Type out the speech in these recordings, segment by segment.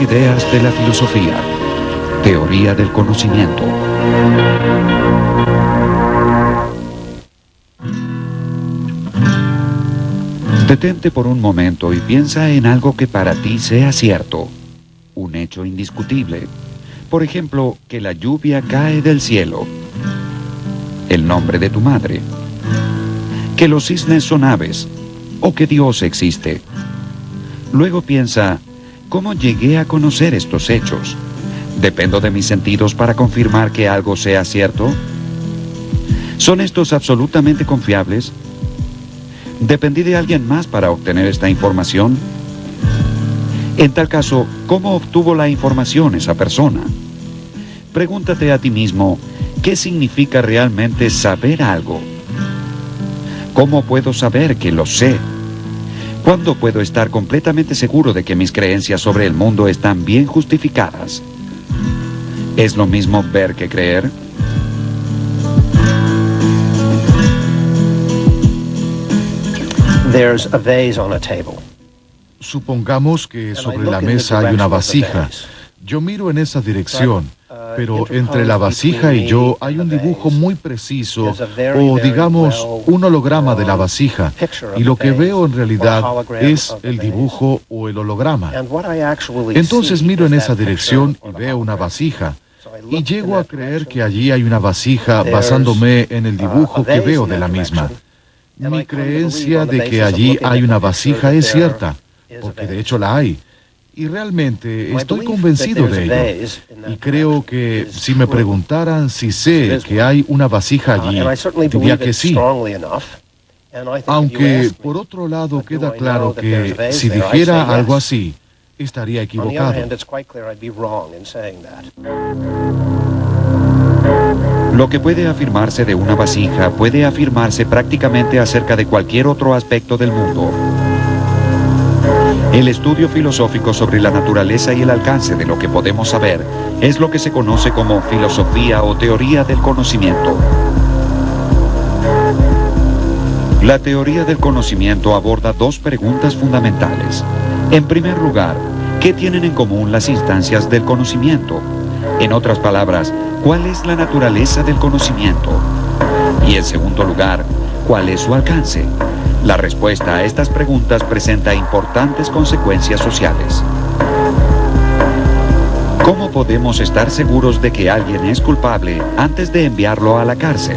ideas de la filosofía. Teoría del conocimiento. Detente por un momento y piensa en algo que para ti sea cierto, un hecho indiscutible. Por ejemplo, que la lluvia cae del cielo, el nombre de tu madre, que los cisnes son aves o que Dios existe. Luego piensa, ¿cómo llegué a conocer estos hechos? ¿Dependo de mis sentidos para confirmar que algo sea cierto? ¿Son estos absolutamente confiables? ¿Dependí de alguien más para obtener esta información? En tal caso, ¿cómo obtuvo la información esa persona? Pregúntate a ti mismo, ¿qué significa realmente saber algo? ¿Cómo puedo saber que lo sé? ¿Cuándo puedo estar completamente seguro de que mis creencias sobre el mundo están bien justificadas? ¿Es lo mismo ver que creer? There's a vase on a table. Supongamos que sobre la mesa hay una vasija. Yo miro en esa dirección, pero entre la vasija y yo hay un dibujo muy preciso, o digamos un holograma de la vasija, y lo que veo en realidad es el dibujo o el holograma. Entonces miro en esa dirección y veo una vasija, y llego a creer que allí hay una vasija basándome en el dibujo que veo de la misma. Mi creencia de que allí hay una vasija es cierta, porque de hecho la hay. Y realmente estoy convencido de ello. Y creo que si me preguntaran si sé que hay una vasija allí, diría que sí. Aunque por otro lado queda claro que si dijera algo así, estaría equivocado. Lo que puede afirmarse de una vasija puede afirmarse prácticamente acerca de cualquier otro aspecto del mundo. El estudio filosófico sobre la naturaleza y el alcance de lo que podemos saber es lo que se conoce como filosofía o teoría del conocimiento. La teoría del conocimiento aborda dos preguntas fundamentales. En primer lugar, ¿qué tienen en común las instancias del conocimiento? En otras palabras, ¿cuál es la naturaleza del conocimiento? Y en segundo lugar, ¿cuál es su alcance? La respuesta a estas preguntas presenta importantes consecuencias sociales. ¿Cómo podemos estar seguros de que alguien es culpable antes de enviarlo a la cárcel?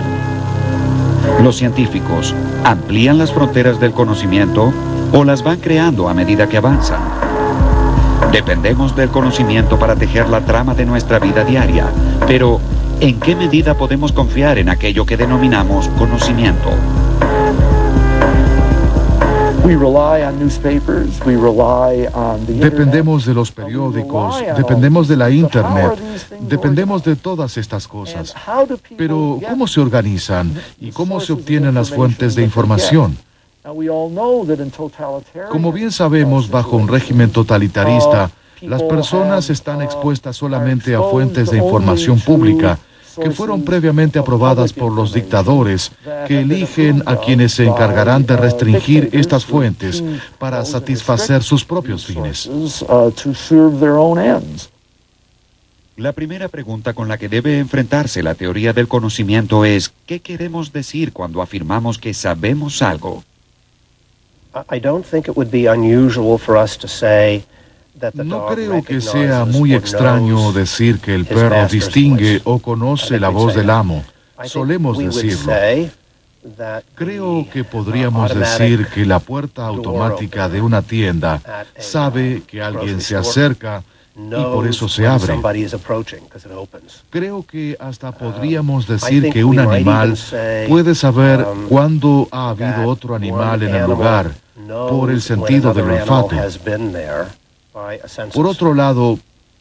Los científicos amplían las fronteras del conocimiento o las van creando a medida que avanzan. Dependemos del conocimiento para tejer la trama de nuestra vida diaria, pero ¿en qué medida podemos confiar en aquello que denominamos conocimiento? Dependemos de los periódicos, dependemos de la Internet, dependemos de todas estas cosas. Pero ¿cómo se organizan y cómo se obtienen las fuentes de información? Como bien sabemos, bajo un régimen totalitarista, las personas están expuestas solamente a fuentes de información pública que fueron previamente aprobadas por los dictadores, que eligen a quienes se encargarán de restringir estas fuentes para satisfacer sus propios fines. La primera pregunta con la que debe enfrentarse la teoría del conocimiento es, ¿qué queremos decir cuando afirmamos que sabemos algo? No creo que sea muy extraño decir que el perro distingue o conoce la voz del amo. Solemos decirlo. Creo que podríamos decir que la puerta automática de una tienda sabe que alguien se acerca y por eso se abre. Creo que hasta podríamos decir que un animal puede saber cuándo ha habido otro animal en el lugar por el sentido del olfato. Por otro lado,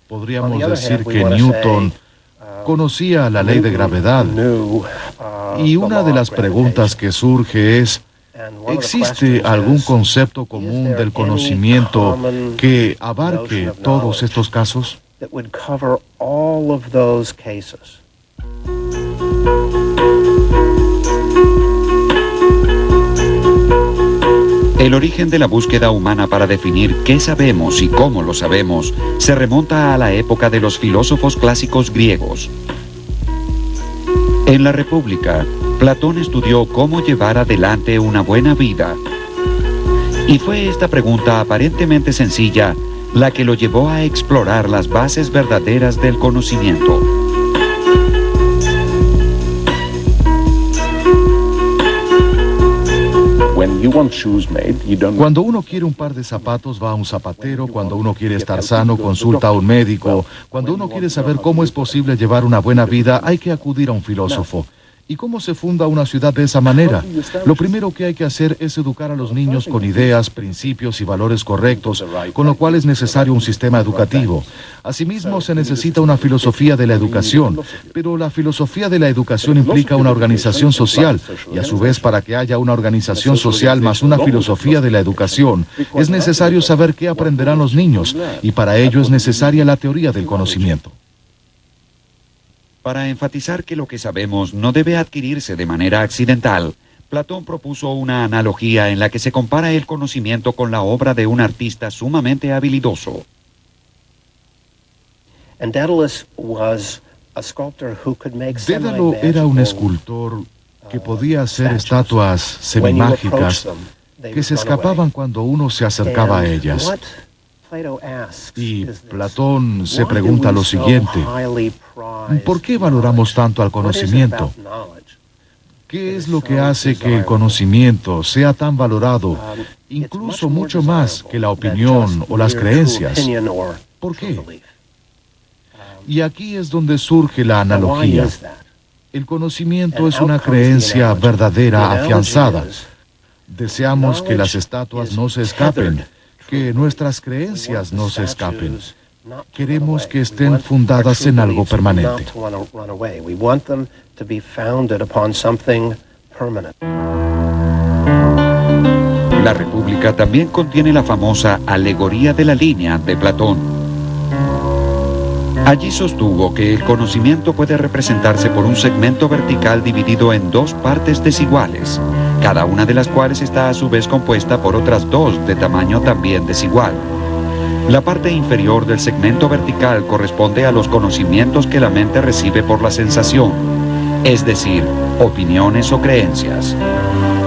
podríamos decir que Newton conocía la ley de gravedad. Y una de las preguntas que surge es, ¿existe algún concepto común del conocimiento que abarque todos estos casos? El origen de la búsqueda humana para definir qué sabemos y cómo lo sabemos se remonta a la época de los filósofos clásicos griegos. En la República, Platón estudió cómo llevar adelante una buena vida. Y fue esta pregunta aparentemente sencilla la que lo llevó a explorar las bases verdaderas del conocimiento. Cuando uno quiere un par de zapatos va a un zapatero, cuando uno quiere estar sano consulta a un médico, cuando uno quiere saber cómo es posible llevar una buena vida hay que acudir a un filósofo. ¿Y cómo se funda una ciudad de esa manera? Lo primero que hay que hacer es educar a los niños con ideas, principios y valores correctos, con lo cual es necesario un sistema educativo. Asimismo, se necesita una filosofía de la educación, pero la filosofía de la educación implica una organización social, y a su vez para que haya una organización social más una filosofía de la educación, es necesario saber qué aprenderán los niños, y para ello es necesaria la teoría del conocimiento. Para enfatizar que lo que sabemos no debe adquirirse de manera accidental, Platón propuso una analogía en la que se compara el conocimiento con la obra de un artista sumamente habilidoso. Dédalo era un escultor que uh, podía hacer estatuas semimágicas que se escapaban cuando uno se acercaba a ellas. Y Platón se pregunta lo siguiente, ¿por qué valoramos tanto al conocimiento? ¿Qué es lo que hace que el conocimiento sea tan valorado, incluso mucho más que la opinión o las creencias? ¿Por qué? Y aquí es donde surge la analogía. El conocimiento es una creencia verdadera, afianzada. Deseamos que las estatuas no se escapen, que nuestras creencias no se escapen. Queremos que estén fundadas en algo permanente. La República también contiene la famosa alegoría de la línea de Platón. Allí sostuvo que el conocimiento puede representarse por un segmento vertical dividido en dos partes desiguales, cada una de las cuales está a su vez compuesta por otras dos de tamaño también desigual. La parte inferior del segmento vertical corresponde a los conocimientos que la mente recibe por la sensación, es decir, opiniones o creencias.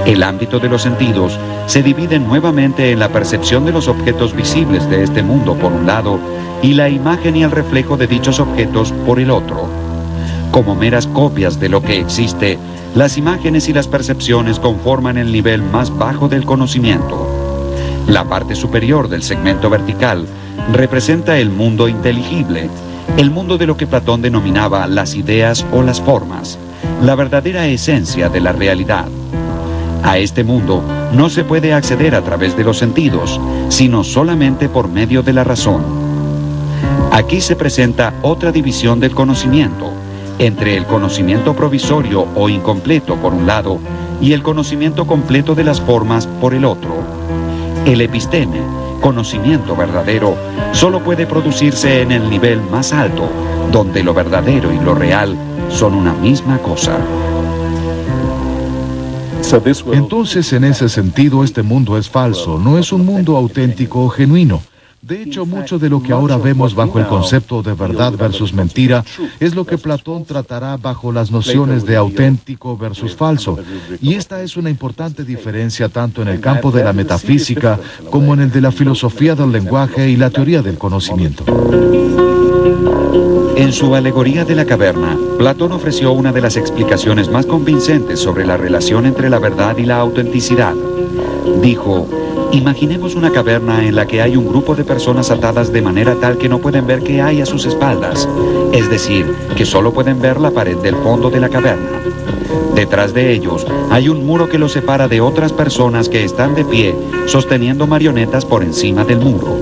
El ámbito de los sentidos se divide nuevamente en la percepción de los objetos visibles de este mundo por un lado y la imagen y el reflejo de dichos objetos por el otro. Como meras copias de lo que existe, las imágenes y las percepciones conforman el nivel más bajo del conocimiento. La parte superior del segmento vertical representa el mundo inteligible, el mundo de lo que Platón denominaba las ideas o las formas, la verdadera esencia de la realidad. A este mundo no se puede acceder a través de los sentidos, sino solamente por medio de la razón. Aquí se presenta otra división del conocimiento, entre el conocimiento provisorio o incompleto por un lado y el conocimiento completo de las formas por el otro. El episteme, conocimiento verdadero, solo puede producirse en el nivel más alto, donde lo verdadero y lo real son una misma cosa. Entonces, en ese sentido, este mundo es falso, no es un mundo auténtico o genuino. De hecho, mucho de lo que ahora vemos bajo el concepto de verdad versus mentira es lo que Platón tratará bajo las nociones de auténtico versus falso. Y esta es una importante diferencia tanto en el campo de la metafísica como en el de la filosofía del lenguaje y la teoría del conocimiento. En su alegoría de la caverna, Platón ofreció una de las explicaciones más convincentes sobre la relación entre la verdad y la autenticidad. Dijo, Imaginemos una caverna en la que hay un grupo de personas atadas de manera tal que no pueden ver qué hay a sus espaldas, es decir, que solo pueden ver la pared del fondo de la caverna. Detrás de ellos hay un muro que los separa de otras personas que están de pie sosteniendo marionetas por encima del muro.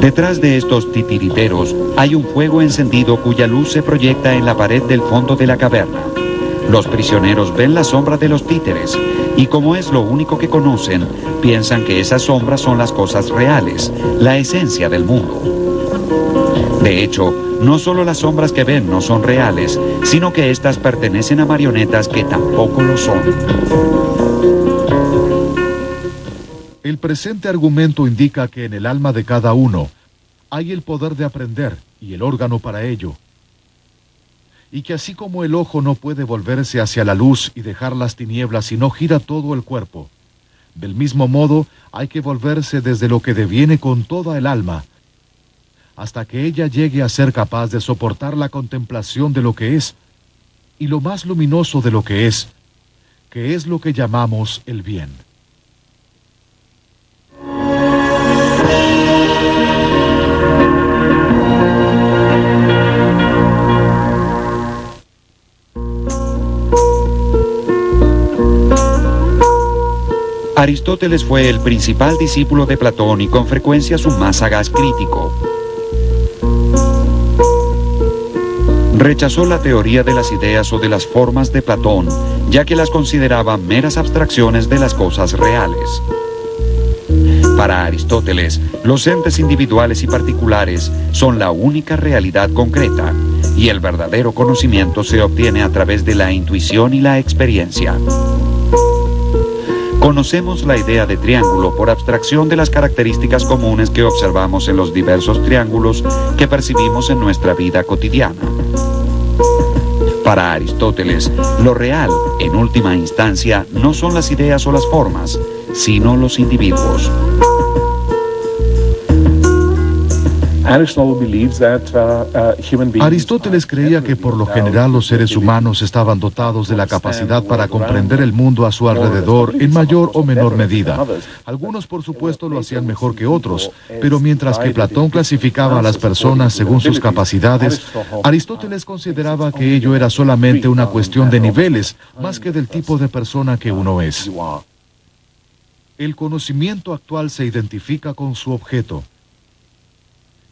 Detrás de estos titiriteros hay un fuego encendido cuya luz se proyecta en la pared del fondo de la caverna. Los prisioneros ven la sombra de los títeres y como es lo único que conocen, piensan que esas sombras son las cosas reales, la esencia del mundo. De hecho, no solo las sombras que ven no son reales, sino que éstas pertenecen a marionetas que tampoco lo son. El presente argumento indica que en el alma de cada uno hay el poder de aprender y el órgano para ello. Y que así como el ojo no puede volverse hacia la luz y dejar las tinieblas si no gira todo el cuerpo, del mismo modo hay que volverse desde lo que deviene con toda el alma, hasta que ella llegue a ser capaz de soportar la contemplación de lo que es, y lo más luminoso de lo que es, que es lo que llamamos el bien. Aristóteles fue el principal discípulo de Platón y con frecuencia su más sagaz crítico. Rechazó la teoría de las ideas o de las formas de Platón, ya que las consideraba meras abstracciones de las cosas reales. Para Aristóteles, los entes individuales y particulares son la única realidad concreta, y el verdadero conocimiento se obtiene a través de la intuición y la experiencia. Conocemos la idea de triángulo por abstracción de las características comunes que observamos en los diversos triángulos que percibimos en nuestra vida cotidiana. Para Aristóteles, lo real, en última instancia, no son las ideas o las formas, sino los individuos. Aristóteles creía que por lo general los seres humanos estaban dotados de la capacidad para comprender el mundo a su alrededor en mayor o menor medida. Algunos, por supuesto, lo hacían mejor que otros, pero mientras que Platón clasificaba a las personas según sus capacidades, Aristóteles consideraba que ello era solamente una cuestión de niveles, más que del tipo de persona que uno es. El conocimiento actual se identifica con su objeto.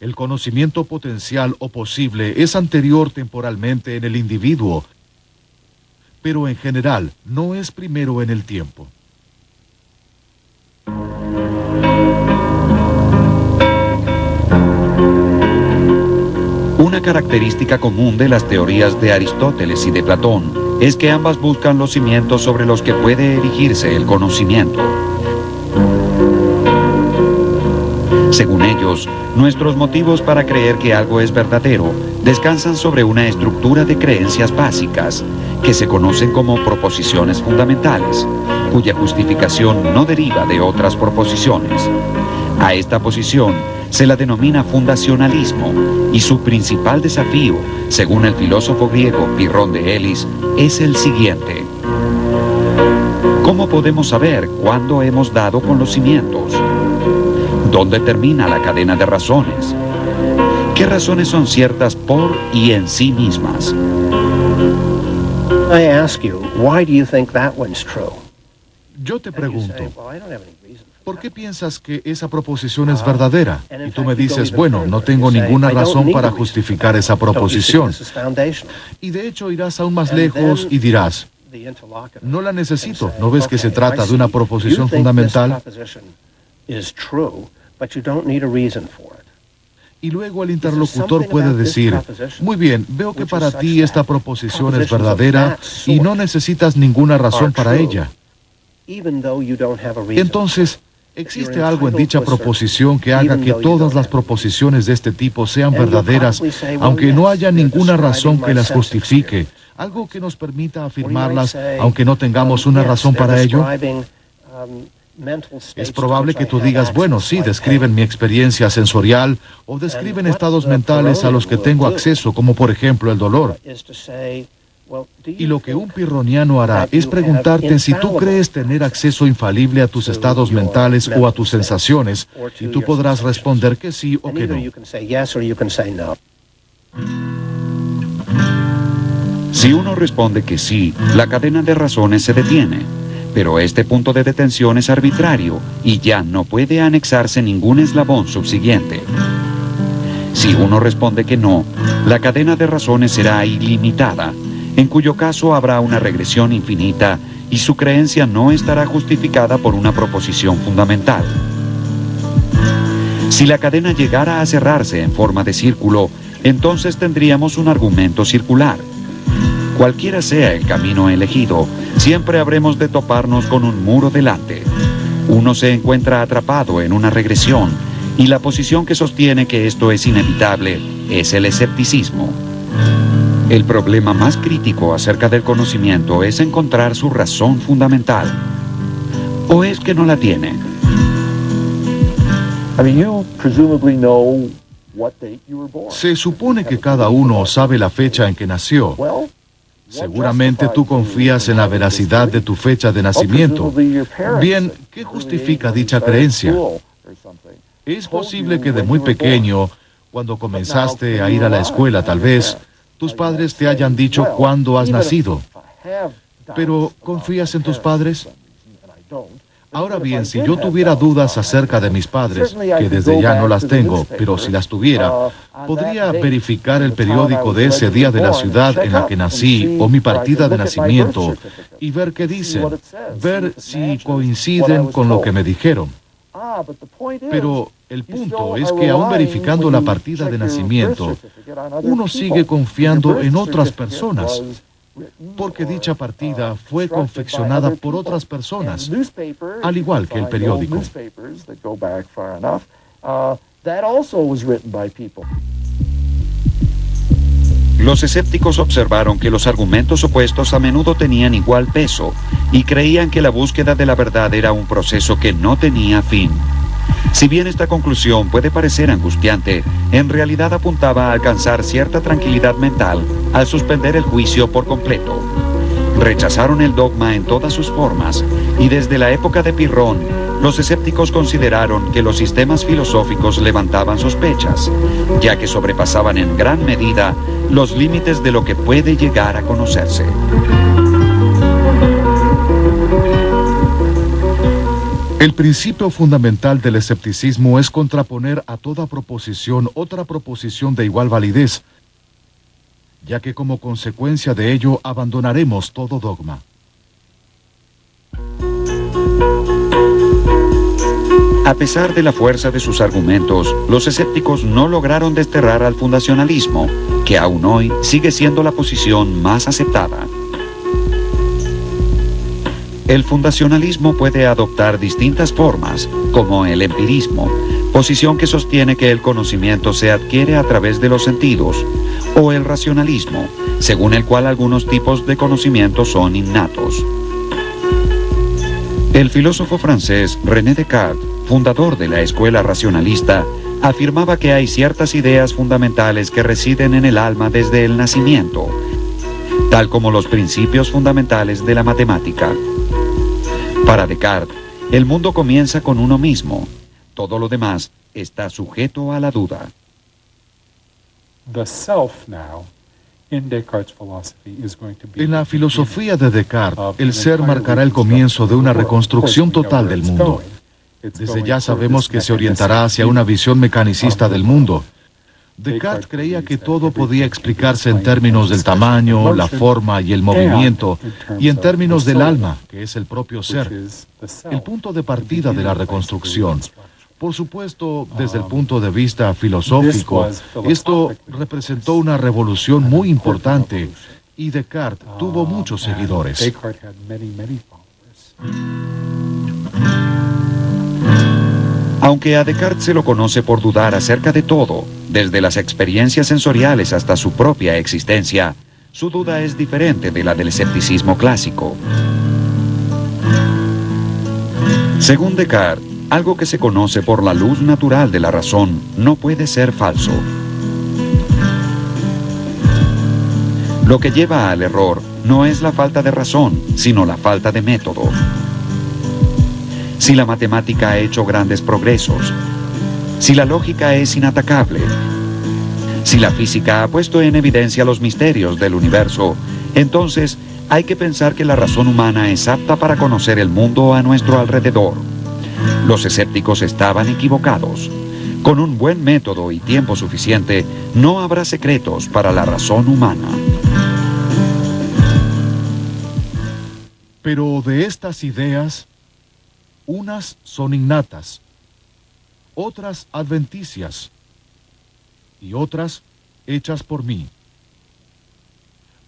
El conocimiento potencial o posible es anterior temporalmente en el individuo, pero en general no es primero en el tiempo. Una característica común de las teorías de Aristóteles y de Platón es que ambas buscan los cimientos sobre los que puede erigirse el conocimiento. Según ellos, nuestros motivos para creer que algo es verdadero descansan sobre una estructura de creencias básicas que se conocen como proposiciones fundamentales, cuya justificación no deriva de otras proposiciones. A esta posición se la denomina fundacionalismo y su principal desafío, según el filósofo griego Pirrón de Elis, es el siguiente. ¿Cómo podemos saber cuándo hemos dado con los cimientos? ¿Dónde termina la cadena de razones? ¿Qué razones son ciertas por y en sí mismas? Yo te pregunto, ¿por qué piensas que esa proposición es verdadera? Y tú me dices, bueno, no tengo ninguna razón para justificar esa proposición. Y de hecho irás aún más lejos y dirás, no la necesito, ¿no ves que se trata de una proposición fundamental? Y luego el interlocutor puede decir, muy bien, veo que para ti esta proposición es verdadera y no necesitas ninguna razón para ella. Entonces, ¿existe algo en dicha proposición que haga que todas las proposiciones de este tipo sean verdaderas, aunque no haya ninguna razón que las justifique? Algo que nos permita afirmarlas, aunque no tengamos una razón para ello. Es probable que tú digas, bueno, sí, describen mi experiencia sensorial o describen estados mentales a los que tengo acceso, como por ejemplo el dolor. Y lo que un pirroniano hará es preguntarte si tú crees tener acceso infalible a tus estados mentales o a tus sensaciones, y tú podrás responder que sí o que no. Si uno responde que sí, la cadena de razones se detiene. Pero este punto de detención es arbitrario y ya no puede anexarse ningún eslabón subsiguiente. Si uno responde que no, la cadena de razones será ilimitada, en cuyo caso habrá una regresión infinita y su creencia no estará justificada por una proposición fundamental. Si la cadena llegara a cerrarse en forma de círculo, entonces tendríamos un argumento circular. Cualquiera sea el camino elegido, siempre habremos de toparnos con un muro delante. Uno se encuentra atrapado en una regresión y la posición que sostiene que esto es inevitable es el escepticismo. El problema más crítico acerca del conocimiento es encontrar su razón fundamental. ¿O es que no la tiene? Se supone que cada uno sabe la fecha en que nació. Seguramente tú confías en la veracidad de tu fecha de nacimiento. Bien, ¿qué justifica dicha creencia? Es posible que de muy pequeño, cuando comenzaste a ir a la escuela tal vez, tus padres te hayan dicho cuándo has nacido. Pero, ¿confías en tus padres? Ahora bien, si yo tuviera dudas acerca de mis padres, que desde ya no las tengo, pero si las tuviera, podría verificar el periódico de ese día de la ciudad en la que nací o mi partida de nacimiento y ver qué dicen, ver si coinciden con lo que me dijeron. Pero el punto es que aún verificando la partida de nacimiento, uno sigue confiando en otras personas porque dicha partida fue confeccionada por otras personas, al igual que el periódico. Los escépticos observaron que los argumentos opuestos a menudo tenían igual peso y creían que la búsqueda de la verdad era un proceso que no tenía fin. Si bien esta conclusión puede parecer angustiante, en realidad apuntaba a alcanzar cierta tranquilidad mental al suspender el juicio por completo. Rechazaron el dogma en todas sus formas y desde la época de Pirrón, los escépticos consideraron que los sistemas filosóficos levantaban sospechas, ya que sobrepasaban en gran medida los límites de lo que puede llegar a conocerse. El principio fundamental del escepticismo es contraponer a toda proposición otra proposición de igual validez, ya que como consecuencia de ello abandonaremos todo dogma. A pesar de la fuerza de sus argumentos, los escépticos no lograron desterrar al fundacionalismo, que aún hoy sigue siendo la posición más aceptada. El fundacionalismo puede adoptar distintas formas, como el empirismo, posición que sostiene que el conocimiento se adquiere a través de los sentidos, o el racionalismo, según el cual algunos tipos de conocimiento son innatos. El filósofo francés René Descartes, fundador de la escuela racionalista, afirmaba que hay ciertas ideas fundamentales que residen en el alma desde el nacimiento, tal como los principios fundamentales de la matemática. Para Descartes, el mundo comienza con uno mismo. Todo lo demás está sujeto a la duda. En la filosofía de Descartes, el ser marcará el comienzo de una reconstrucción total del mundo. Desde ya sabemos que se orientará hacia una visión mecanicista del mundo, Descartes creía que todo podía explicarse en términos del tamaño, la forma y el movimiento, y en términos del alma, que es el propio ser, el punto de partida de la reconstrucción. Por supuesto, desde el punto de vista filosófico, esto representó una revolución muy importante y Descartes tuvo muchos seguidores. Aunque a Descartes se lo conoce por dudar acerca de todo, desde las experiencias sensoriales hasta su propia existencia, su duda es diferente de la del escepticismo clásico. Según Descartes, algo que se conoce por la luz natural de la razón no puede ser falso. Lo que lleva al error no es la falta de razón, sino la falta de método si la matemática ha hecho grandes progresos, si la lógica es inatacable, si la física ha puesto en evidencia los misterios del universo, entonces hay que pensar que la razón humana es apta para conocer el mundo a nuestro alrededor. Los escépticos estaban equivocados. Con un buen método y tiempo suficiente, no habrá secretos para la razón humana. Pero de estas ideas unas son innatas, otras adventicias y otras hechas por mí.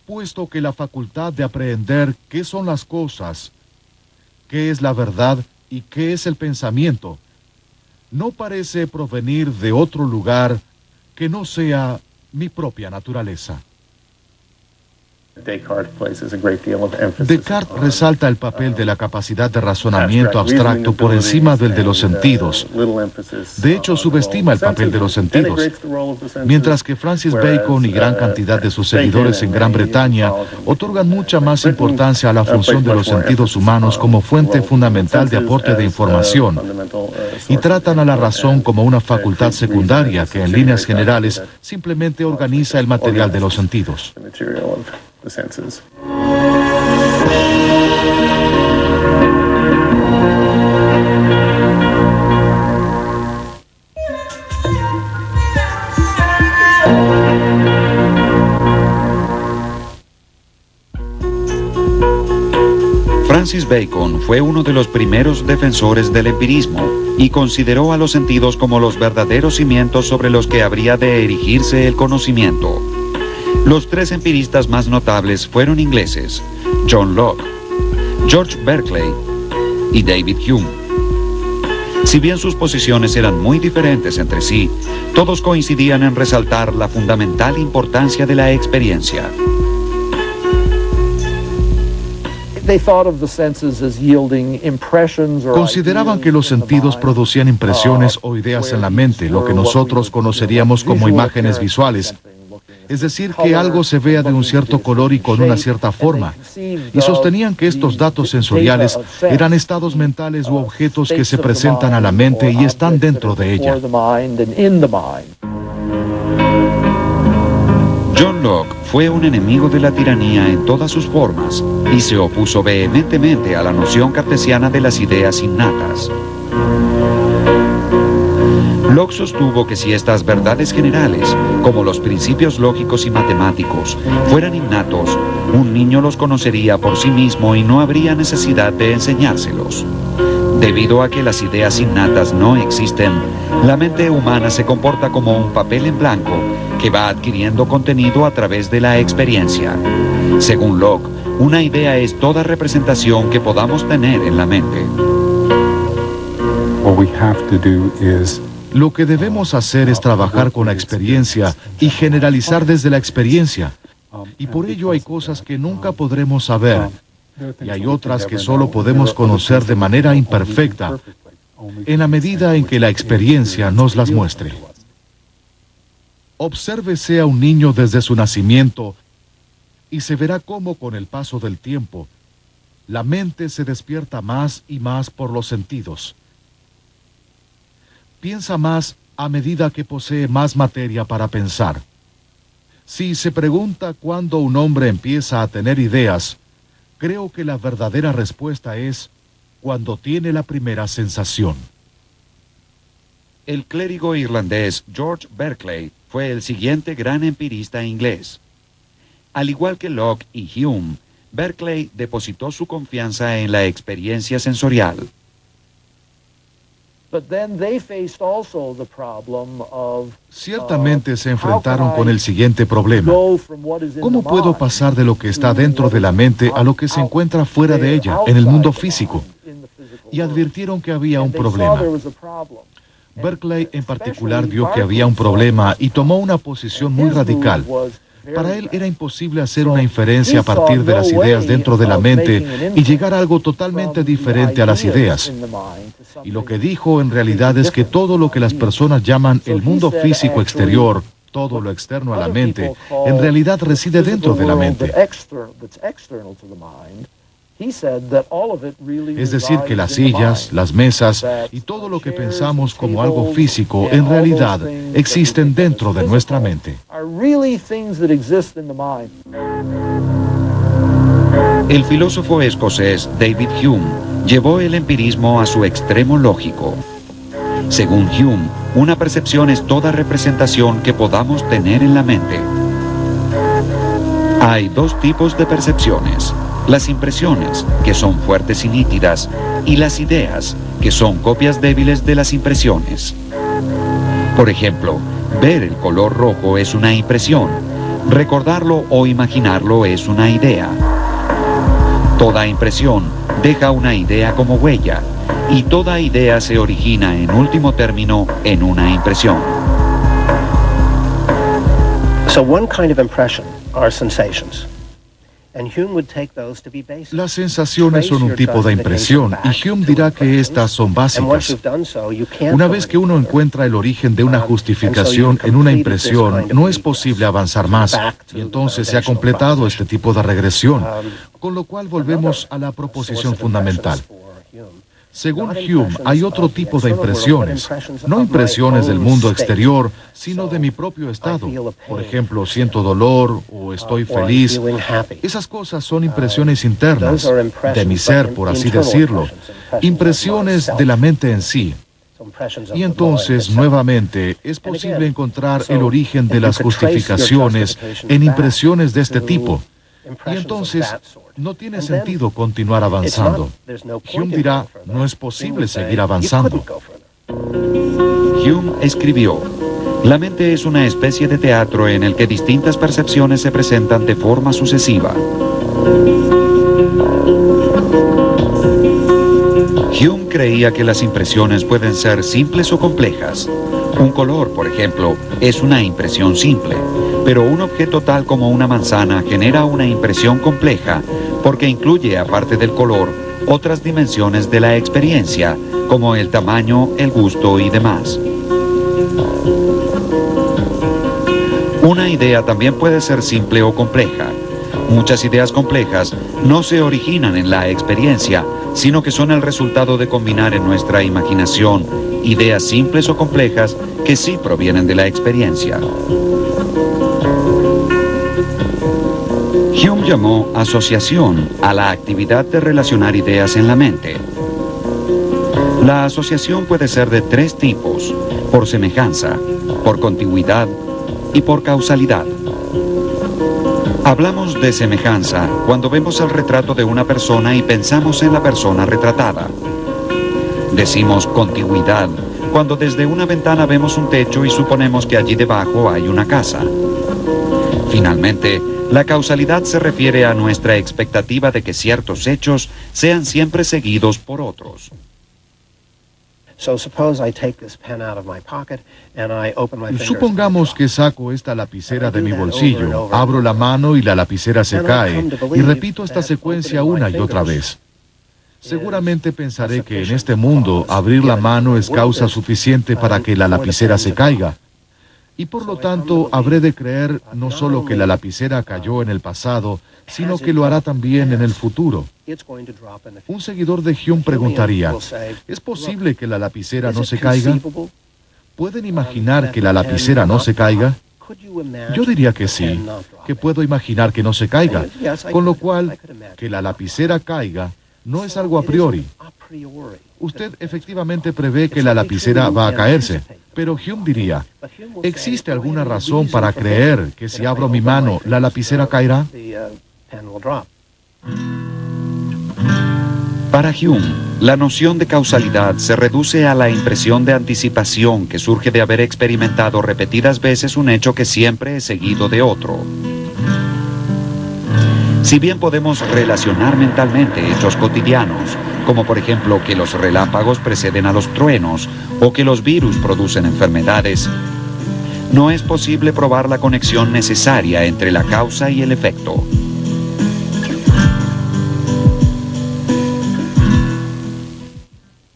Puesto que la facultad de aprehender qué son las cosas, qué es la verdad y qué es el pensamiento, no parece provenir de otro lugar que no sea mi propia naturaleza. Descartes resalta el papel de la capacidad de razonamiento abstracto por encima del de los sentidos. De hecho, subestima el papel de los sentidos. Mientras que Francis Bacon y gran cantidad de sus seguidores en Gran Bretaña otorgan mucha más importancia a la función de los sentidos humanos como fuente fundamental de aporte de información y tratan a la razón como una facultad secundaria que en líneas generales simplemente organiza el material de los sentidos. Francis Bacon fue uno de los primeros defensores del empirismo y consideró a los sentidos como los verdaderos cimientos sobre los que habría de erigirse el conocimiento. Los tres empiristas más notables fueron ingleses, John Locke, George Berkeley y David Hume. Si bien sus posiciones eran muy diferentes entre sí, todos coincidían en resaltar la fundamental importancia de la experiencia. Consideraban que los sentidos producían impresiones o ideas en la mente, lo que nosotros conoceríamos como imágenes visuales, es decir, que algo se vea de un cierto color y con una cierta forma, y sostenían que estos datos sensoriales eran estados mentales u objetos que se presentan a la mente y están dentro de ella. John Locke fue un enemigo de la tiranía en todas sus formas y se opuso vehementemente a la noción cartesiana de las ideas innatas. Locke sostuvo que si estas verdades generales, como los principios lógicos y matemáticos, fueran innatos, un niño los conocería por sí mismo y no habría necesidad de enseñárselos. Debido a que las ideas innatas no existen, la mente humana se comporta como un papel en blanco que va adquiriendo contenido a través de la experiencia. Según Locke, una idea es toda representación que podamos tener en la mente. Lo que debemos hacer es trabajar con la experiencia y generalizar desde la experiencia. Y por ello hay cosas que nunca podremos saber y hay otras que solo podemos conocer de manera imperfecta en la medida en que la experiencia nos las muestre. Obsérvese a un niño desde su nacimiento y se verá cómo con el paso del tiempo la mente se despierta más y más por los sentidos piensa más a medida que posee más materia para pensar. Si se pregunta cuándo un hombre empieza a tener ideas, creo que la verdadera respuesta es cuando tiene la primera sensación. El clérigo irlandés George Berkeley fue el siguiente gran empirista inglés. Al igual que Locke y Hume, Berkeley depositó su confianza en la experiencia sensorial. Ciertamente se enfrentaron con el siguiente problema. ¿Cómo puedo pasar de lo que está dentro de la mente a lo que se encuentra fuera de ella, en el mundo físico? Y advirtieron que había un problema. Berkeley en particular vio que había un problema y tomó una posición muy radical. Para él era imposible hacer una inferencia a partir de las ideas dentro de la mente y llegar a algo totalmente diferente a las ideas. Y lo que dijo en realidad es que todo lo que las personas llaman el mundo físico exterior, todo lo externo a la mente, en realidad reside dentro de la mente. Es decir, que las sillas, las mesas y todo lo que pensamos como algo físico en realidad existen dentro de nuestra mente. El filósofo escocés David Hume llevó el empirismo a su extremo lógico. Según Hume, una percepción es toda representación que podamos tener en la mente. Hay dos tipos de percepciones las impresiones, que son fuertes y nítidas, y las ideas, que son copias débiles de las impresiones. Por ejemplo, ver el color rojo es una impresión, recordarlo o imaginarlo es una idea. Toda impresión deja una idea como huella, y toda idea se origina en último término en una impresión. So one kind of impression are sensations. Las sensaciones son un tipo de impresión y Hume dirá que estas son básicas. Una vez que uno encuentra el origen de una justificación en una impresión, no es posible avanzar más y entonces se ha completado este tipo de regresión, con lo cual volvemos a la proposición fundamental. Según Hume, hay otro tipo de impresiones, no impresiones del mundo exterior, sino de mi propio estado. Por ejemplo, siento dolor o estoy feliz. Esas cosas son impresiones internas, de mi ser, por así decirlo, impresiones de la mente en sí. Y entonces, nuevamente, es posible encontrar el origen de las justificaciones en impresiones de este tipo. Y entonces no tiene sentido continuar avanzando. Hume dirá, no es posible seguir avanzando. Hume escribió, la mente es una especie de teatro en el que distintas percepciones se presentan de forma sucesiva. Hume creía que las impresiones pueden ser simples o complejas. Un color, por ejemplo, es una impresión simple, pero un objeto tal como una manzana genera una impresión compleja porque incluye, aparte del color, otras dimensiones de la experiencia, como el tamaño, el gusto y demás. Una idea también puede ser simple o compleja. Muchas ideas complejas no se originan en la experiencia, sino que son el resultado de combinar en nuestra imaginación ideas simples o complejas que sí provienen de la experiencia. Hume llamó asociación a la actividad de relacionar ideas en la mente. La asociación puede ser de tres tipos, por semejanza, por contigüidad y por causalidad. Hablamos de semejanza cuando vemos el retrato de una persona y pensamos en la persona retratada. Decimos contigüidad cuando desde una ventana vemos un techo y suponemos que allí debajo hay una casa. Finalmente, la causalidad se refiere a nuestra expectativa de que ciertos hechos sean siempre seguidos por otros. Supongamos que saco esta lapicera de mi bolsillo, abro la mano y la lapicera se cae, y repito esta secuencia una y otra vez. Seguramente pensaré que en este mundo abrir la mano es causa suficiente para que la lapicera se caiga. Y por lo tanto habré de creer no solo que la lapicera cayó en el pasado, sino que lo hará también en el futuro. Un seguidor de Hume preguntaría, ¿es posible que la lapicera no se caiga? ¿Pueden imaginar que la lapicera no se caiga? Yo diría que sí, que puedo imaginar que no se caiga, con lo cual, que la lapicera caiga no es algo a priori. Usted efectivamente prevé que la lapicera va a caerse, pero Hume diría, ¿existe alguna razón para creer que si abro mi mano la lapicera caerá? Para Hume, la noción de causalidad se reduce a la impresión de anticipación que surge de haber experimentado repetidas veces un hecho que siempre es seguido de otro. Si bien podemos relacionar mentalmente hechos cotidianos, como por ejemplo que los relámpagos preceden a los truenos o que los virus producen enfermedades, no es posible probar la conexión necesaria entre la causa y el efecto.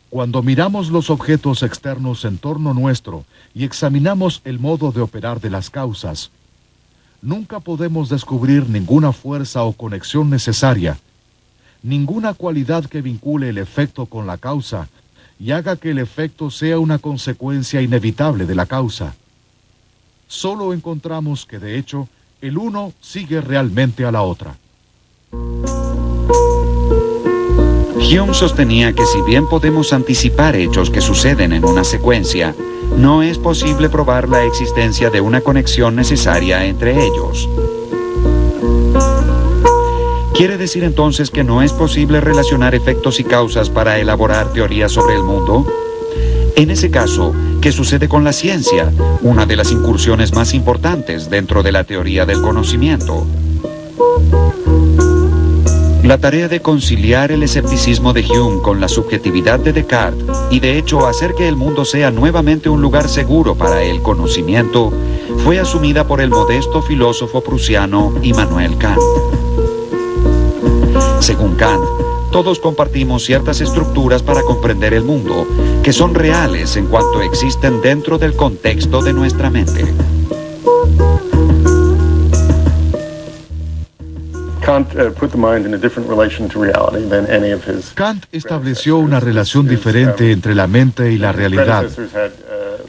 Cuando miramos los objetos externos en torno nuestro y examinamos el modo de operar de las causas, nunca podemos descubrir ninguna fuerza o conexión necesaria, ninguna cualidad que vincule el efecto con la causa y haga que el efecto sea una consecuencia inevitable de la causa. Solo encontramos que de hecho el uno sigue realmente a la otra. Hume sostenía que si bien podemos anticipar hechos que suceden en una secuencia, no es posible probar la existencia de una conexión necesaria entre ellos. ¿Quiere decir entonces que no es posible relacionar efectos y causas para elaborar teorías sobre el mundo? En ese caso, ¿qué sucede con la ciencia, una de las incursiones más importantes dentro de la teoría del conocimiento? La tarea de conciliar el escepticismo de Hume con la subjetividad de Descartes y de hecho hacer que el mundo sea nuevamente un lugar seguro para el conocimiento fue asumida por el modesto filósofo prusiano Immanuel Kant. Según Kant, todos compartimos ciertas estructuras para comprender el mundo, que son reales en cuanto existen dentro del contexto de nuestra mente. Kant estableció una relación diferente entre la mente y la realidad.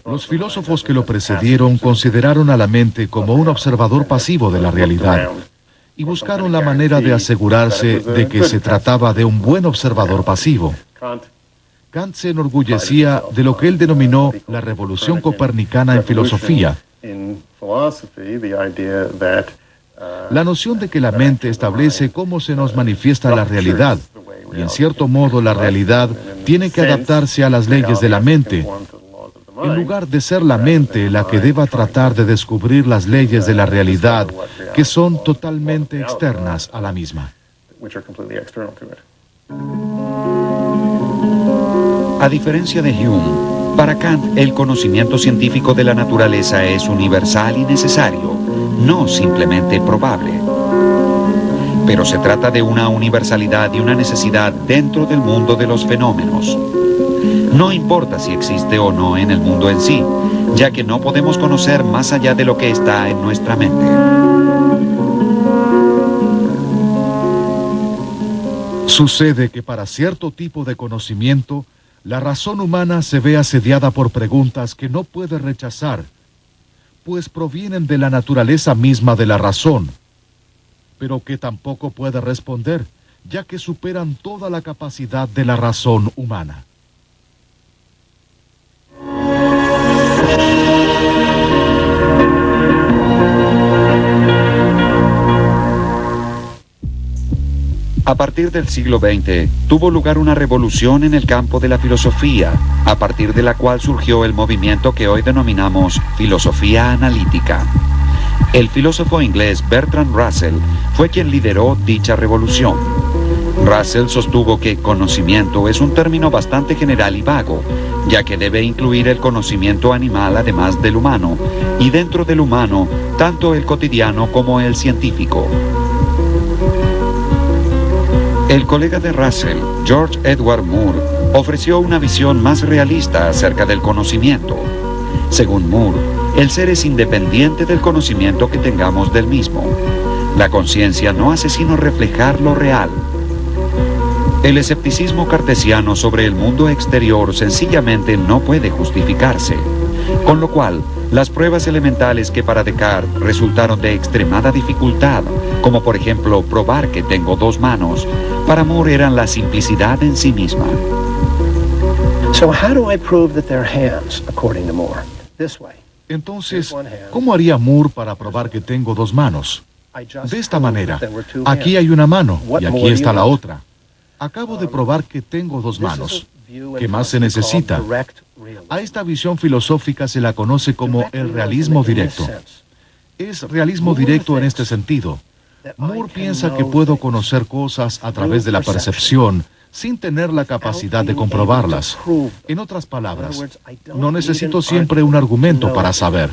Los filósofos que lo precedieron consideraron a la mente como un observador pasivo de la realidad y buscaron la manera de asegurarse de que se trataba de un buen observador pasivo. Kant se enorgullecía de lo que él denominó la revolución copernicana en filosofía, la noción de que la mente establece cómo se nos manifiesta la realidad, y en cierto modo la realidad tiene que adaptarse a las leyes de la mente, en lugar de ser la mente la que deba tratar de descubrir las leyes de la realidad que son totalmente externas a la misma. A diferencia de Hume, para Kant el conocimiento científico de la naturaleza es universal y necesario, no simplemente probable. Pero se trata de una universalidad y una necesidad dentro del mundo de los fenómenos. No importa si existe o no en el mundo en sí, ya que no podemos conocer más allá de lo que está en nuestra mente. Sucede que para cierto tipo de conocimiento, la razón humana se ve asediada por preguntas que no puede rechazar, pues provienen de la naturaleza misma de la razón, pero que tampoco puede responder, ya que superan toda la capacidad de la razón humana. A partir del siglo XX, tuvo lugar una revolución en el campo de la filosofía, a partir de la cual surgió el movimiento que hoy denominamos filosofía analítica. El filósofo inglés Bertrand Russell fue quien lideró dicha revolución. Russell sostuvo que conocimiento es un término bastante general y vago, ya que debe incluir el conocimiento animal además del humano, y dentro del humano, tanto el cotidiano como el científico. El colega de Russell, George Edward Moore, ofreció una visión más realista acerca del conocimiento. Según Moore, el ser es independiente del conocimiento que tengamos del mismo. La conciencia no hace sino reflejar lo real. El escepticismo cartesiano sobre el mundo exterior sencillamente no puede justificarse, con lo cual las pruebas elementales que para Descartes resultaron de extremada dificultad, como por ejemplo probar que tengo dos manos, para Moore eran la simplicidad en sí misma. Entonces, ¿cómo haría Moore para probar que tengo dos manos? De esta manera, aquí hay una mano y aquí está la otra. Acabo de probar que tengo dos manos. ¿Qué más se necesita? A esta visión filosófica se la conoce como el realismo directo. Es realismo directo en este sentido. Moore piensa que puedo conocer cosas a través de la percepción sin tener la capacidad de comprobarlas. En otras palabras, no necesito siempre un argumento para saber.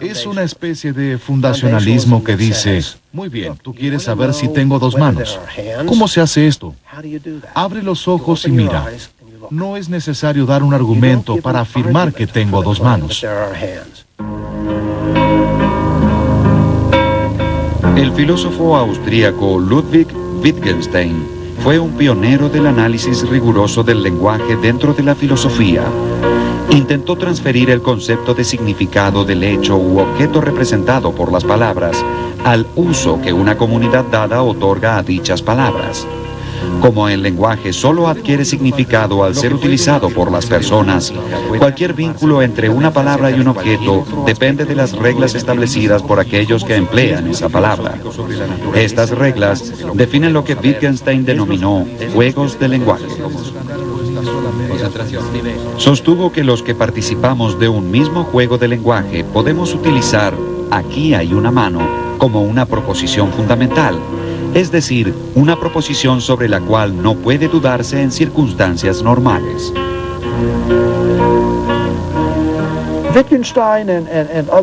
Es una especie de fundacionalismo que dice, muy bien, tú quieres saber si tengo dos manos. ¿Cómo se hace esto? Abre los ojos y mira. No es necesario dar un argumento para afirmar que tengo dos manos. El filósofo austríaco Ludwig Wittgenstein fue un pionero del análisis riguroso del lenguaje dentro de la filosofía. Intentó transferir el concepto de significado del hecho u objeto representado por las palabras al uso que una comunidad dada otorga a dichas palabras. Como el lenguaje solo adquiere significado al ser utilizado por las personas, cualquier vínculo entre una palabra y un objeto depende de las reglas establecidas por aquellos que emplean esa palabra. Estas reglas definen lo que Wittgenstein denominó juegos de lenguaje. Sostuvo que los que participamos de un mismo juego de lenguaje podemos utilizar aquí hay una mano como una proposición fundamental es decir, una proposición sobre la cual no puede dudarse en circunstancias normales.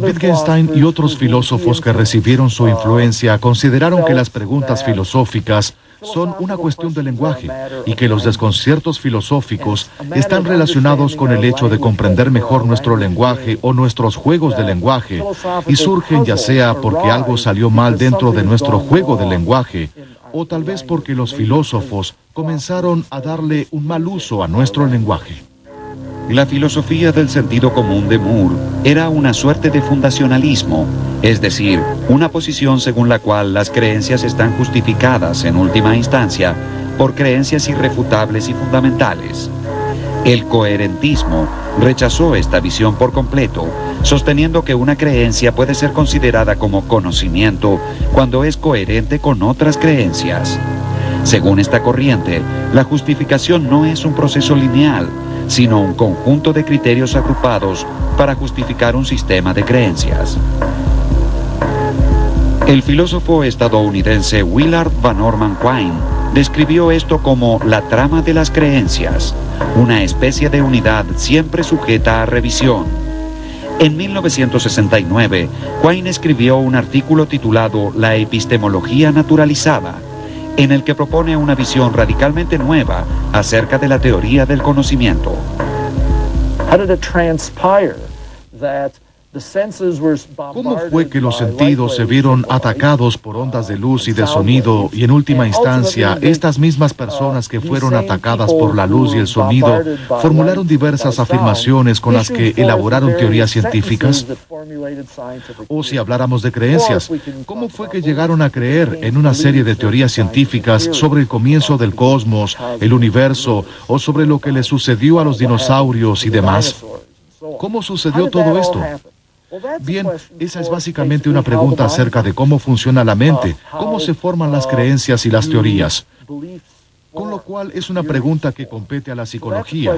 Wittgenstein y otros filósofos que recibieron su influencia consideraron que las preguntas filosóficas son una cuestión de lenguaje y que los desconciertos filosóficos están relacionados con el hecho de comprender mejor nuestro lenguaje o nuestros juegos de lenguaje y surgen ya sea porque algo salió mal dentro de nuestro juego de lenguaje o tal vez porque los filósofos comenzaron a darle un mal uso a nuestro lenguaje. La filosofía del sentido común de Moore era una suerte de fundacionalismo, es decir, una posición según la cual las creencias están justificadas en última instancia por creencias irrefutables y fundamentales. El coherentismo rechazó esta visión por completo, sosteniendo que una creencia puede ser considerada como conocimiento cuando es coherente con otras creencias. Según esta corriente, la justificación no es un proceso lineal, sino un conjunto de criterios agrupados para justificar un sistema de creencias. El filósofo estadounidense Willard Van Orman Quine describió esto como la trama de las creencias, una especie de unidad siempre sujeta a revisión. En 1969, Quine escribió un artículo titulado La epistemología naturalizada, en el que propone una visión radicalmente nueva acerca de la teoría del conocimiento. ¿Cómo fue que los sentidos se vieron atacados por ondas de luz y de sonido y en última instancia estas mismas personas que fueron atacadas por la luz y el sonido formularon diversas afirmaciones con las que elaboraron teorías científicas? O si habláramos de creencias, ¿cómo fue que llegaron a creer en una serie de teorías científicas sobre el comienzo del cosmos, el universo o sobre lo que le sucedió a los dinosaurios y demás? ¿Cómo sucedió todo esto? Bien, esa es básicamente una pregunta acerca de cómo funciona la mente, cómo se forman las creencias y las teorías. Con lo cual es una pregunta que compete a la psicología.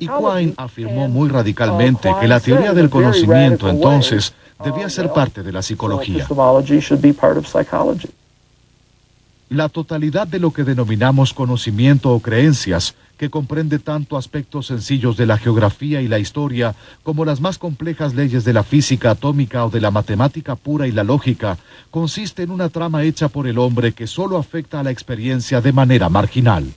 Y Quine afirmó muy radicalmente que la teoría del conocimiento entonces debía ser parte de la psicología. La totalidad de lo que denominamos conocimiento o creencias que comprende tanto aspectos sencillos de la geografía y la historia como las más complejas leyes de la física atómica o de la matemática pura y la lógica, consiste en una trama hecha por el hombre que solo afecta a la experiencia de manera marginal.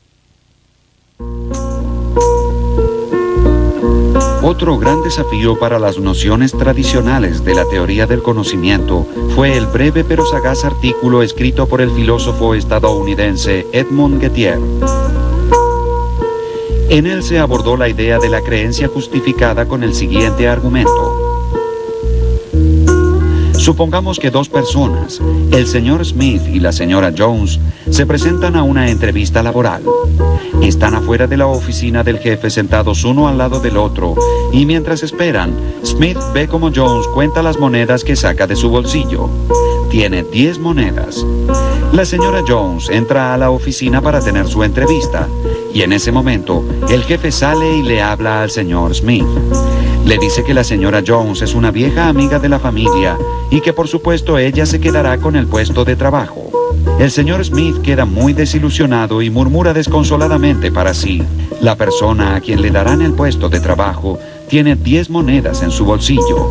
Otro gran desafío para las nociones tradicionales de la teoría del conocimiento fue el breve pero sagaz artículo escrito por el filósofo estadounidense Edmund Gettier. En él se abordó la idea de la creencia justificada con el siguiente argumento. Supongamos que dos personas, el señor Smith y la señora Jones, se presentan a una entrevista laboral. Están afuera de la oficina del jefe sentados uno al lado del otro y mientras esperan, Smith ve como Jones cuenta las monedas que saca de su bolsillo. Tiene 10 monedas. La señora Jones entra a la oficina para tener su entrevista y en ese momento, el jefe sale y le habla al señor Smith. Le dice que la señora Jones es una vieja amiga de la familia y que por supuesto ella se quedará con el puesto de trabajo. El señor Smith queda muy desilusionado y murmura desconsoladamente para sí. La persona a quien le darán el puesto de trabajo tiene 10 monedas en su bolsillo.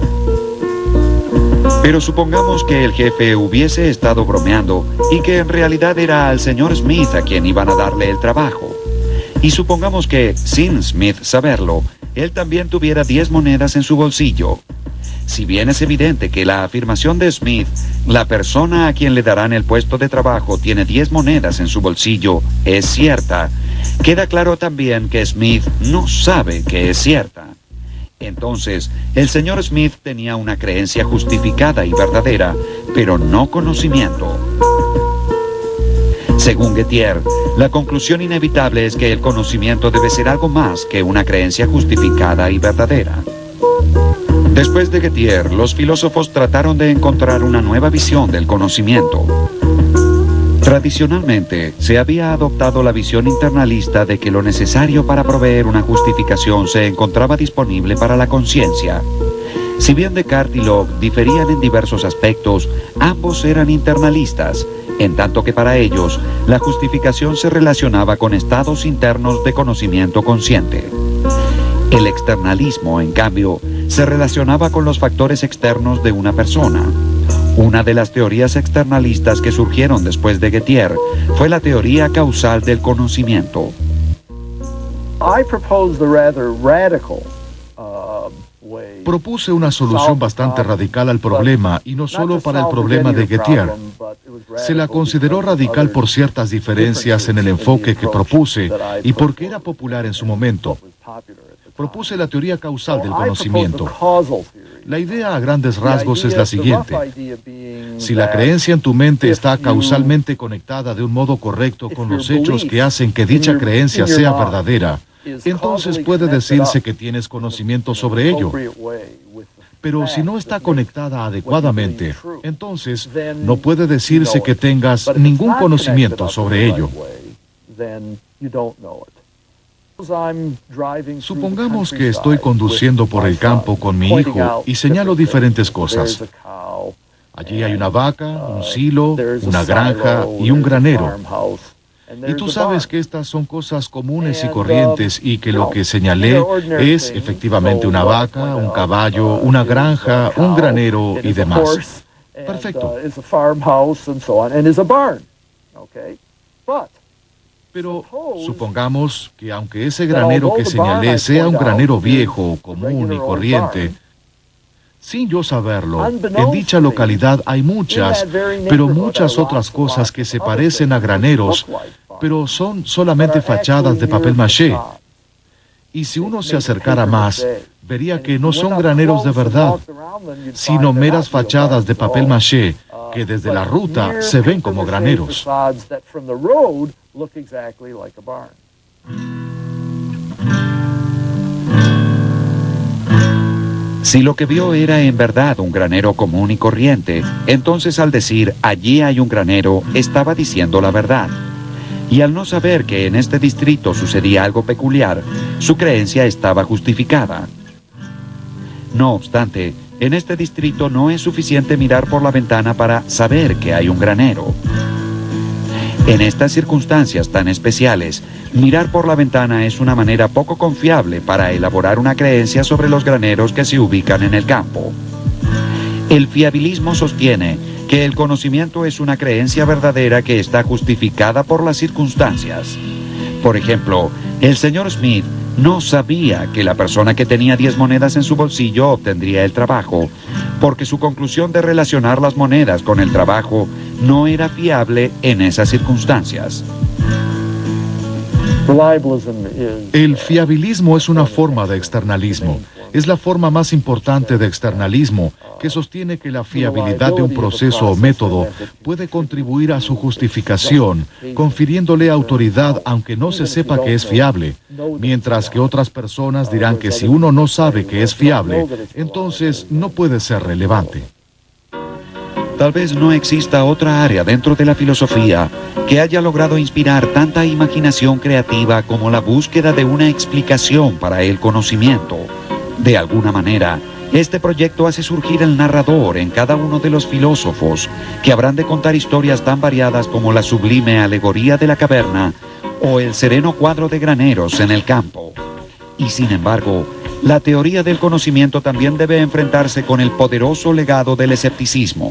Pero supongamos que el jefe hubiese estado bromeando y que en realidad era al señor Smith a quien iban a darle el trabajo. Y supongamos que, sin Smith saberlo, él también tuviera 10 monedas en su bolsillo. Si bien es evidente que la afirmación de Smith, la persona a quien le darán el puesto de trabajo tiene 10 monedas en su bolsillo, es cierta, queda claro también que Smith no sabe que es cierta. Entonces, el señor Smith tenía una creencia justificada y verdadera, pero no conocimiento. Según Gettier, la conclusión inevitable es que el conocimiento debe ser algo más que una creencia justificada y verdadera. Después de Gettier, los filósofos trataron de encontrar una nueva visión del conocimiento. Tradicionalmente, se había adoptado la visión internalista de que lo necesario para proveer una justificación se encontraba disponible para la conciencia. Si bien Descartes y Locke diferían en diversos aspectos, ambos eran internalistas en tanto que para ellos la justificación se relacionaba con estados internos de conocimiento consciente. El externalismo, en cambio, se relacionaba con los factores externos de una persona. Una de las teorías externalistas que surgieron después de Gettier fue la teoría causal del conocimiento. Propuse una solución bastante radical al problema y no solo para el problema de Gettier. Se la consideró radical por ciertas diferencias en el enfoque que propuse y porque era popular en su momento. Propuse la teoría causal del conocimiento. La idea a grandes rasgos es la siguiente. Si la creencia en tu mente está causalmente conectada de un modo correcto con los hechos que hacen que dicha creencia sea verdadera, entonces puede decirse que tienes conocimiento sobre ello. Pero si no está conectada adecuadamente, entonces no puede decirse que tengas ningún conocimiento sobre ello. Supongamos que estoy conduciendo por el campo con mi hijo y señalo diferentes cosas. Allí hay una vaca, un silo, una granja y un granero. Y tú sabes que estas son cosas comunes y corrientes y que lo que señalé es efectivamente una vaca, un caballo, una granja, un granero y demás. Perfecto. Pero supongamos que aunque ese granero que señalé sea un granero viejo, común y corriente, sin yo saberlo, en dicha localidad hay muchas, pero muchas otras cosas que se parecen a graneros, pero son solamente fachadas de papel maché. Y si uno se acercara más, vería que no son graneros de verdad, sino meras fachadas de papel maché que desde la ruta se ven como graneros. Si lo que vio era en verdad un granero común y corriente, entonces al decir allí hay un granero, estaba diciendo la verdad. Y al no saber que en este distrito sucedía algo peculiar, su creencia estaba justificada. No obstante, en este distrito no es suficiente mirar por la ventana para saber que hay un granero. En estas circunstancias tan especiales, mirar por la ventana es una manera poco confiable para elaborar una creencia sobre los graneros que se ubican en el campo. El fiabilismo sostiene que el conocimiento es una creencia verdadera que está justificada por las circunstancias. Por ejemplo, el señor Smith no sabía que la persona que tenía 10 monedas en su bolsillo obtendría el trabajo, porque su conclusión de relacionar las monedas con el trabajo no era fiable en esas circunstancias. El fiabilismo es una forma de externalismo. Es la forma más importante de externalismo que sostiene que la fiabilidad de un proceso o método puede contribuir a su justificación, confiriéndole autoridad aunque no se sepa que es fiable, mientras que otras personas dirán que si uno no sabe que es fiable, entonces no puede ser relevante. Tal vez no exista otra área dentro de la filosofía que haya logrado inspirar tanta imaginación creativa como la búsqueda de una explicación para el conocimiento. De alguna manera, este proyecto hace surgir el narrador en cada uno de los filósofos que habrán de contar historias tan variadas como la sublime alegoría de la caverna o el sereno cuadro de graneros en el campo. Y sin embargo, la teoría del conocimiento también debe enfrentarse con el poderoso legado del escepticismo.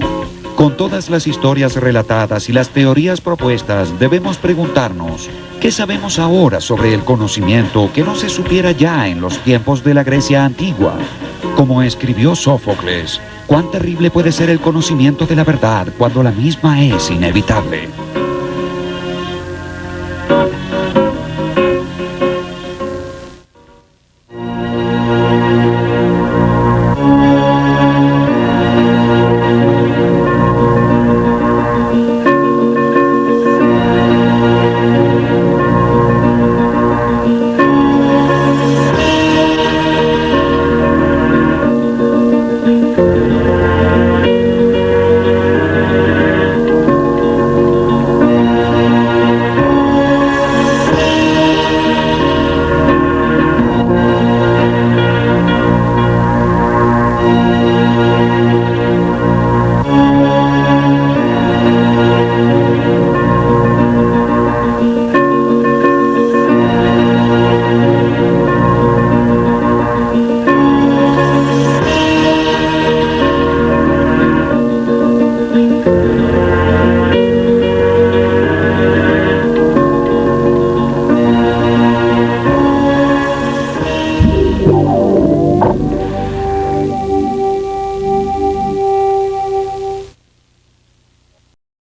Con todas las historias relatadas y las teorías propuestas, debemos preguntarnos, ¿qué sabemos ahora sobre el conocimiento que no se supiera ya en los tiempos de la Grecia antigua? Como escribió Sófocles, ¿cuán terrible puede ser el conocimiento de la verdad cuando la misma es inevitable?